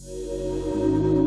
Música